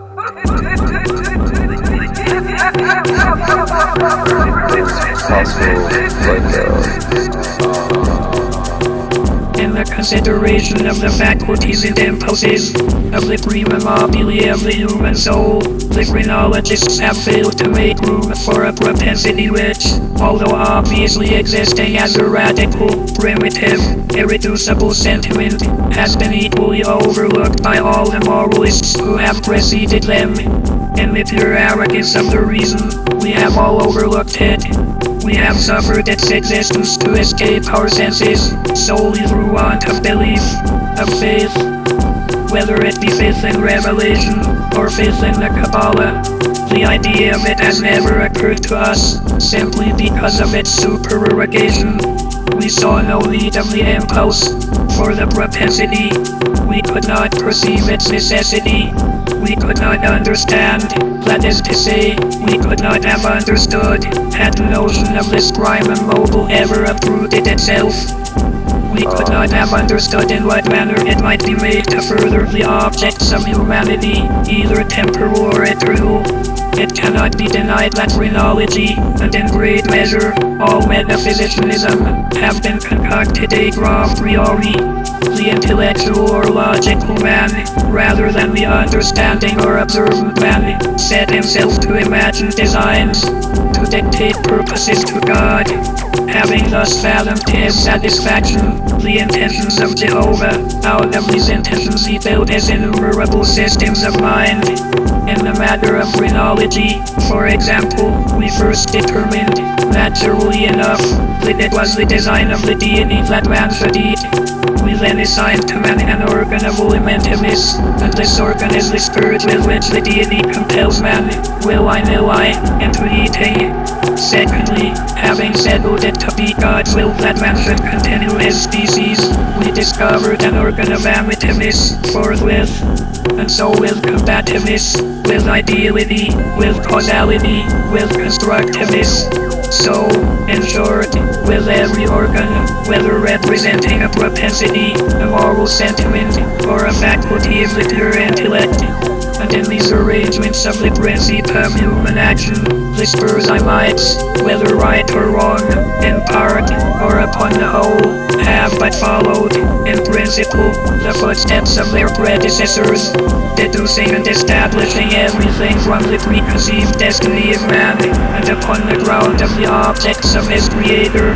In the consideration of the faculties and impulses of the prima mobile of the human soul, the phrenologists have failed to make room for a propensity which, although obviously existing as a radical, primitive, irreducible sentiment, has been equally overlooked by all the moralists who have preceded them. In the pure arrogance of the reason, we have all overlooked it. We have suffered its existence to escape our senses, solely through want of belief, of faith. Whether it be faith in revelation, or faith in the Kabbalah, the idea of it has never occurred to us, simply because of its supererogation. We saw no need of the impulse, for the propensity. We could not perceive its necessity. We could not understand, that is to say, we could not have understood, had the notion of this primum mobile ever obtruded itself. We could ah. not have understood in what manner it might be made to further the objects of humanity, either temporal or eternal. It cannot be denied that phrenology, and in great measure, all metaphysicianism, have been concocted a priori. The intellectual or logical man, rather than the understanding or observant man, set himself to imagine designs, to dictate purposes to God. Having thus fathomed his satisfaction the intentions of Jehovah, out of these intentions he built his innumerable systems of mind. In the matter of phrenology, for example, we first determined, naturally enough, that it was the design of the deity that man should eat. Then assigned to man an organ of alimentiveness, and this organ is the spirit with which the deity compels man, will I will I, into eating. Secondly, having settled it to be God's will that man should continue his species, we discovered an organ of amativeness forthwith. And so with combativeness, with ideality, with causality, with constructiveness. So, in short, with every organ, whether representing a propensity, a moral sentiment, or a faculty of the pure intellect, and in these arrangements of the principle of human action, the Spurzheimites, whether right or wrong, in part, or upon the whole, have but followed, in principle, the footsteps of their predecessors, deducing and establishing everything from the preconceived destiny of man, and upon the ground of the objects of his creator.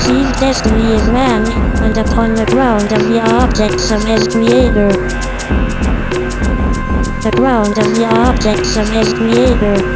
Seed destiny is man, and upon the ground of the objects of his creator. The ground of the objects of his creator.